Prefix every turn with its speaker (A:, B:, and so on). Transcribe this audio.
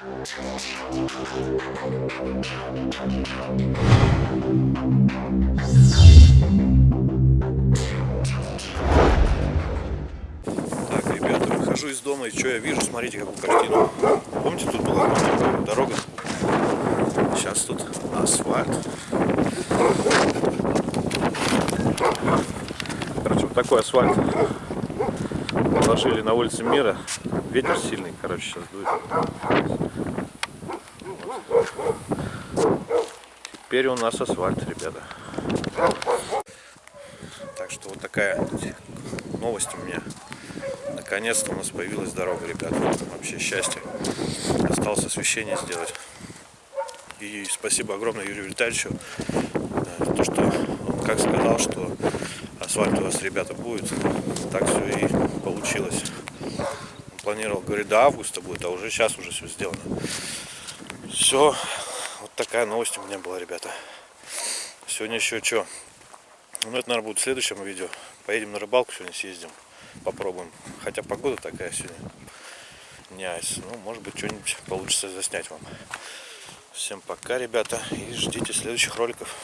A: Так, ребята, выхожу из дома и что я вижу? Смотрите, какую картину. Помните, тут была дорога? Сейчас тут асфальт. Короче, вот такой асфальт положили на улице Мира. Ветер сильный, короче, сейчас дует. Теперь у нас асфальт, ребята. Так что вот такая новость у меня. Наконец-то у нас появилась дорога, ребята. Вообще счастье. Осталось освещение сделать. И спасибо огромное Юрию Витальевичу. э, То, что он как сказал, что асфальт у вас, ребята, будет. Так все и получилось. Он планировал, говорит, до августа будет, а уже сейчас уже все сделано. Все. Вот такая новость у меня была, ребята. Сегодня еще что? Ну, это, наверное, будет в следующем видео. Поедем на рыбалку сегодня, съездим. Попробуем. Хотя погода такая сегодня. Не айс. Ну, может быть, что-нибудь получится заснять вам. Всем пока, ребята. И ждите следующих роликов.